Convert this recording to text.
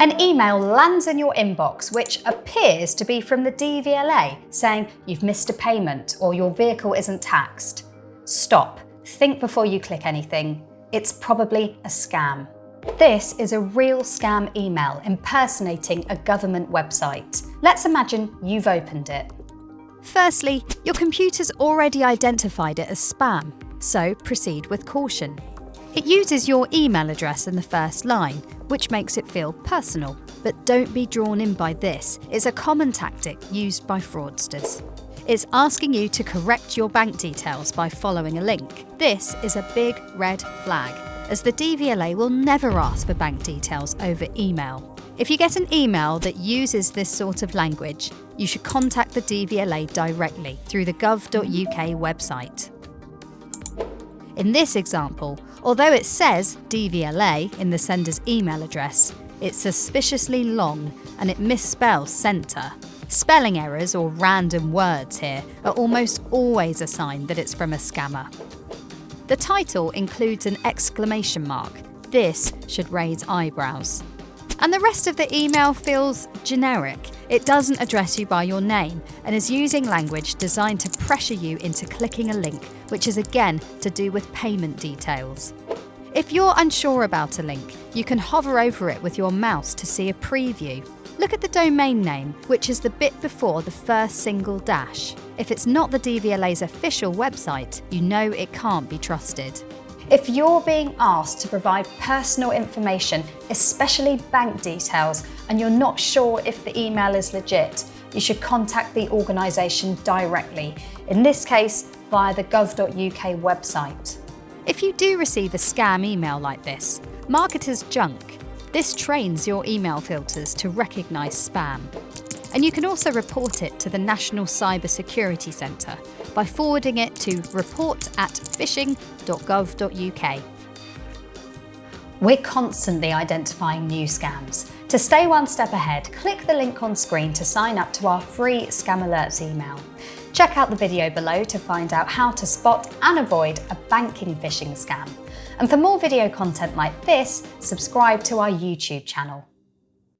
An email lands in your inbox which appears to be from the DVLA saying you've missed a payment or your vehicle isn't taxed. Stop. Think before you click anything. It's probably a scam. This is a real scam email impersonating a government website. Let's imagine you've opened it. Firstly, your computer's already identified it as spam, so proceed with caution. It uses your email address in the first line, which makes it feel personal. But don't be drawn in by this, it's a common tactic used by fraudsters. It's asking you to correct your bank details by following a link. This is a big red flag, as the DVLA will never ask for bank details over email. If you get an email that uses this sort of language, you should contact the DVLA directly through the gov.uk website. In this example, although it says DVLA in the sender's email address, it's suspiciously long and it misspells centre. Spelling errors or random words here are almost always a sign that it's from a scammer. The title includes an exclamation mark. This should raise eyebrows. And the rest of the email feels generic. It doesn't address you by your name and is using language designed to pressure you into clicking a link, which is again to do with payment details. If you're unsure about a link, you can hover over it with your mouse to see a preview. Look at the domain name, which is the bit before the first single dash. If it's not the DVLA's official website, you know it can't be trusted. If you're being asked to provide personal information, especially bank details, and you're not sure if the email is legit, you should contact the organisation directly, in this case via the gov.uk website. If you do receive a scam email like this, mark it as junk. This trains your email filters to recognise spam. And you can also report it to the National Cyber Security Centre by forwarding it to report at phishing.gov.uk. We're constantly identifying new scams. To stay one step ahead, click the link on screen to sign up to our free Scam Alerts email. Check out the video below to find out how to spot and avoid a banking phishing scam. And for more video content like this, subscribe to our YouTube channel.